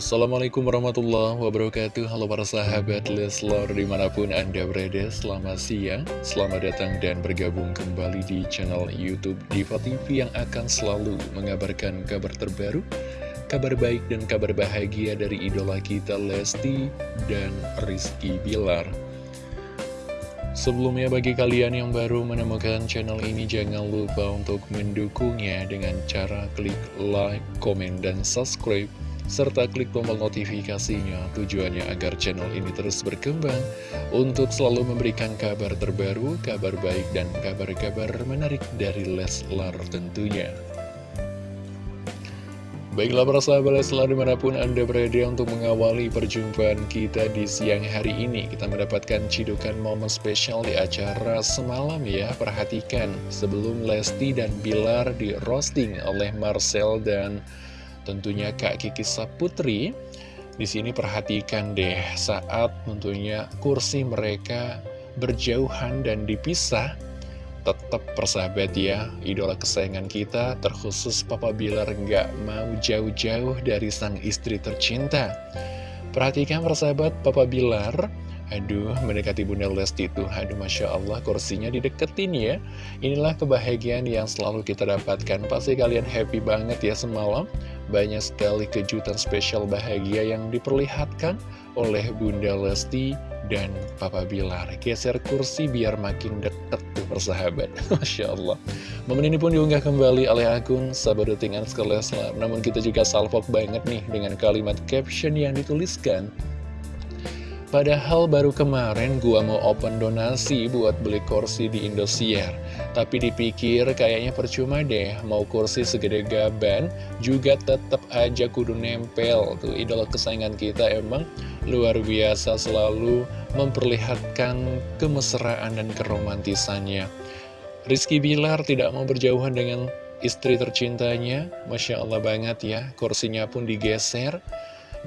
Assalamualaikum warahmatullahi wabarakatuh. Halo para sahabat Leslar di mana pun anda berada Selamat siang, selamat datang dan bergabung kembali di channel Youtube Diva TV Yang akan selalu mengabarkan kabar terbaru Kabar baik dan kabar bahagia dari idola kita Lesti dan Rizky Bilar. Sebelumnya bagi kalian yang baru menemukan channel ini jangan lupa untuk mendukungnya dengan cara klik like, komen, dan subscribe serta klik tombol notifikasinya tujuannya agar channel ini terus berkembang untuk selalu memberikan kabar terbaru, kabar baik, dan kabar-kabar menarik dari Leslar tentunya. Baiklah para sahabat Leslar di mana pun Anda berada untuk mengawali perjumpaan kita di siang hari ini Kita mendapatkan cidukan momen spesial di acara semalam ya Perhatikan sebelum Lesti dan Bilar di roasting oleh Marcel dan tentunya Kak Kiki Saputri di sini perhatikan deh saat tentunya kursi mereka berjauhan dan dipisah tetap persahabat ya idola kesayangan kita terkhusus Papa Bilar nggak mau jauh-jauh dari sang istri tercinta perhatikan persahabat Papa Bilar Aduh, mendekati Bunda Lesti itu, aduh Masya Allah, kursinya dideketin ya. Inilah kebahagiaan yang selalu kita dapatkan. Pasti kalian happy banget ya semalam. Banyak sekali kejutan spesial bahagia yang diperlihatkan oleh Bunda Lesti dan Papa Bilar. Geser kursi biar makin deket tuh persahabat. Masya Allah. Momen ini pun diunggah kembali oleh akun Anskar Leslar. Namun kita juga salvok banget nih dengan kalimat caption yang dituliskan. Padahal baru kemarin gua mau open donasi buat beli kursi di Indosiar. Tapi dipikir kayaknya percuma deh Mau kursi segede gaban juga tetap aja kudu nempel Tuh. Idola kesayangan kita emang luar biasa selalu memperlihatkan kemesraan dan keromantisannya. Rizky Bilar tidak mau berjauhan dengan istri tercintanya. Masya Allah banget ya kursinya pun digeser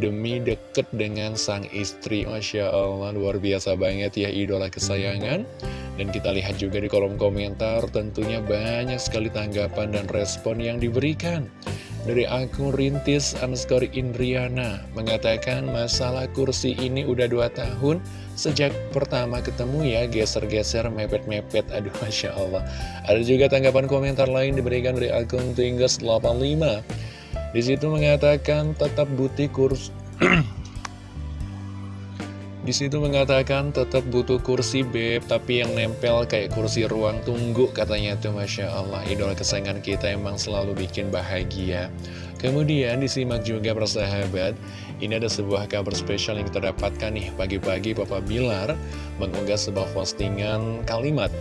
demi deket dengan sang istri Masya Allah luar biasa banget ya idola kesayangan. Dan kita lihat juga di kolom komentar tentunya banyak sekali tanggapan dan respon yang diberikan. Dari akun Rintis underscore Indriana mengatakan masalah kursi ini udah dua tahun sejak pertama ketemu ya geser-geser mepet-mepet. Aduh Masya Allah. Ada juga tanggapan komentar lain diberikan dari akun Tinggas 85 di situ mengatakan tetap butuh kursi Di situ mengatakan tetap butuh kursi beb Tapi yang nempel kayak kursi ruang tunggu Katanya tuh Masya Allah. Idola kesayangan kita emang selalu bikin bahagia. Kemudian disimak juga persahabat Ini ada sebuah kabar spesial yang kita dapatkan nih. Pagi-pagi Papa Bilar mengunggah sebuah postingan kalimat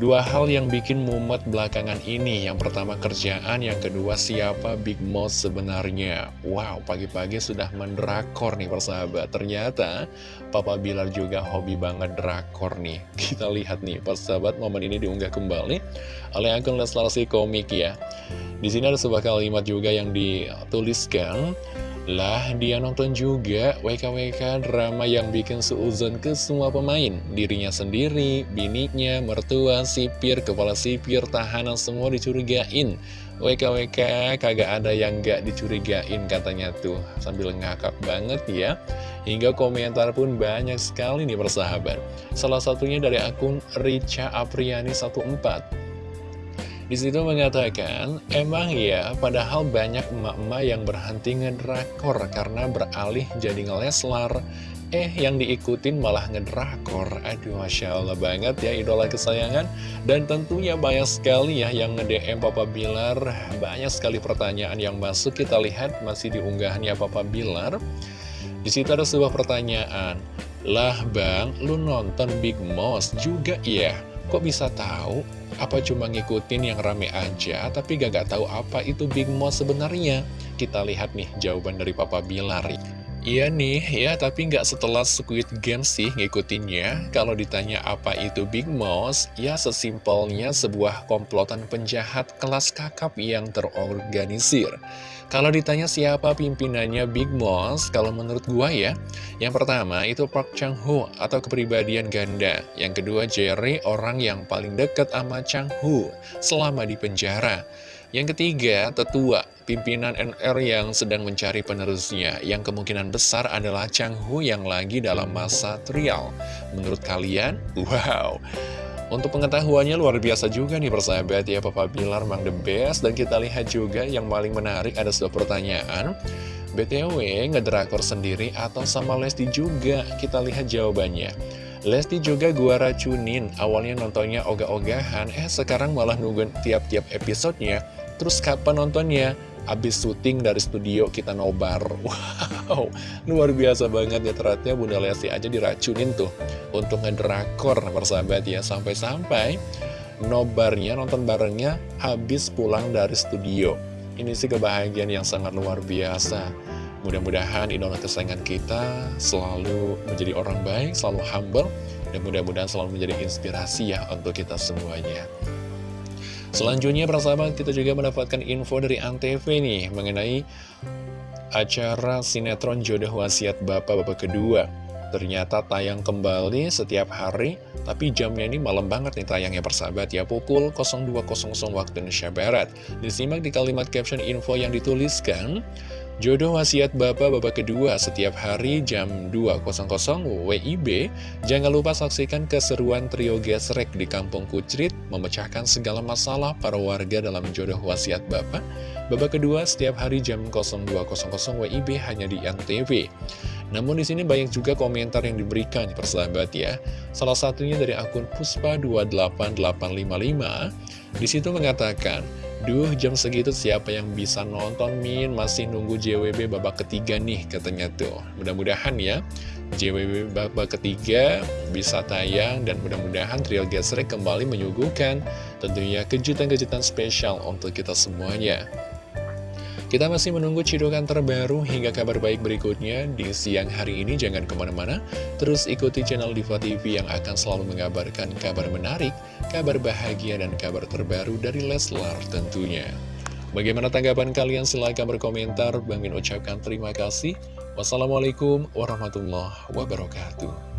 Dua hal yang bikin mumet belakangan ini. Yang pertama kerjaan, yang kedua siapa Big Moss sebenarnya? Wow, pagi-pagi sudah mendrakor nih persahabat. Ternyata Papa Bilar juga hobi banget drakor nih. Kita lihat nih persahabat momen ini diunggah kembali Oleh akun Leslar Komik ya. Di sini ada sebuah kalimat juga yang dituliskan lah, dia nonton juga WKWK drama yang bikin seuzon ke semua pemain. Dirinya sendiri, bininya, mertua, sipir, kepala sipir, tahanan semua dicurigain. WKWK kagak ada yang gak dicurigain katanya tuh. Sambil ngakak banget ya. Hingga komentar pun banyak sekali nih persahabat. Salah satunya dari akun Richa Apriani 14. Di situ mengatakan, emang ya, padahal banyak emak-emak yang berhenti ngedrakor karena beralih jadi ngeleslar. Eh, yang diikutin malah ngedrakor. Aduh, Masya Allah banget ya, idola kesayangan. Dan tentunya banyak sekali ya yang nge-DM Papa Bilar. Banyak sekali pertanyaan yang masuk. Kita lihat masih diunggahnya Papa Bilar. Di situ ada sebuah pertanyaan. Lah bang, lu nonton Big Moss juga ya? Kok bisa tahu? Apa cuma ngikutin yang rame aja, tapi gak, gak tahu apa itu Big Moss sebenarnya? Kita lihat nih jawaban dari Papa Bilar. Iya nih, ya tapi nggak setelah Squid Game sih ngikutinnya. Kalau ditanya apa itu Big Mouse, ya sesimpelnya sebuah komplotan penjahat kelas kakap yang terorganisir. Kalau ditanya siapa pimpinannya Big Mouse, kalau menurut gua ya, yang pertama itu Park Chang-ho atau kepribadian ganda. Yang kedua Jerry, orang yang paling dekat sama Chang-ho selama di penjara. Yang ketiga, tetua pimpinan NR yang sedang mencari penerusnya, yang kemungkinan besar adalah Chang Hu yang lagi dalam masa trial. Menurut kalian? Wow! Untuk pengetahuannya luar biasa juga nih persahabat ya Papa Bilar Mang The Best Dan kita lihat juga yang paling menarik ada sebuah pertanyaan BTW ngedrakor sendiri atau sama Lesti juga Kita lihat jawabannya Lesti juga gua racunin Awalnya nontonnya ogah-ogahan Eh sekarang malah nungguin tiap-tiap episodenya. Terus kapan nontonnya? Abis syuting dari studio kita nobar Wow, luar biasa banget ya ternyata Bunda Lesti aja diracunin tuh Untuk ngedrakor persahabat ya. Sampai-sampai nobarnya, nonton barengnya habis pulang dari studio. Ini sih kebahagiaan yang sangat luar biasa Mudah-mudahan idola kesayangan kita selalu menjadi orang baik, selalu humble Dan mudah-mudahan selalu menjadi inspirasi ya untuk kita semuanya Selanjutnya persahabat kita juga mendapatkan info dari Antv nih mengenai acara sinetron jodoh wasiat bapak-bapak kedua. Ternyata tayang kembali setiap hari, tapi jamnya ini malam banget nih tayangnya persahabat ya, pukul 02.00 waktu Indonesia Barat. Disimak di kalimat caption info yang dituliskan, Jodoh wasiat bapak-bapak kedua setiap hari jam 2.00 WIB. Jangan lupa saksikan keseruan trio gesrek di Kampung Kucrit memecahkan segala masalah para warga dalam jodoh wasiat bapak. Babak kedua setiap hari jam 02.00 WIB hanya di Antv. Namun di sini banyak juga komentar yang diberikan persahabat ya. Salah satunya dari akun Puspa28855 di situ mengatakan Duh, jam segitu siapa yang bisa nonton Min? Masih nunggu JWB babak ketiga nih, katanya tuh. Mudah-mudahan ya, JWB babak ketiga bisa tayang dan mudah-mudahan Trio Gesrek kembali menyuguhkan tentunya kejutan-kejutan spesial untuk kita semuanya. Kita masih menunggu cidukan terbaru hingga kabar baik berikutnya di siang hari ini. Jangan ke mana-mana, terus ikuti channel Diva TV yang akan selalu mengabarkan kabar menarik, kabar bahagia, dan kabar terbaru dari Leslar tentunya. Bagaimana tanggapan kalian? Silahkan berkomentar. Bang Min ucapkan terima kasih. Wassalamualaikum warahmatullahi wabarakatuh.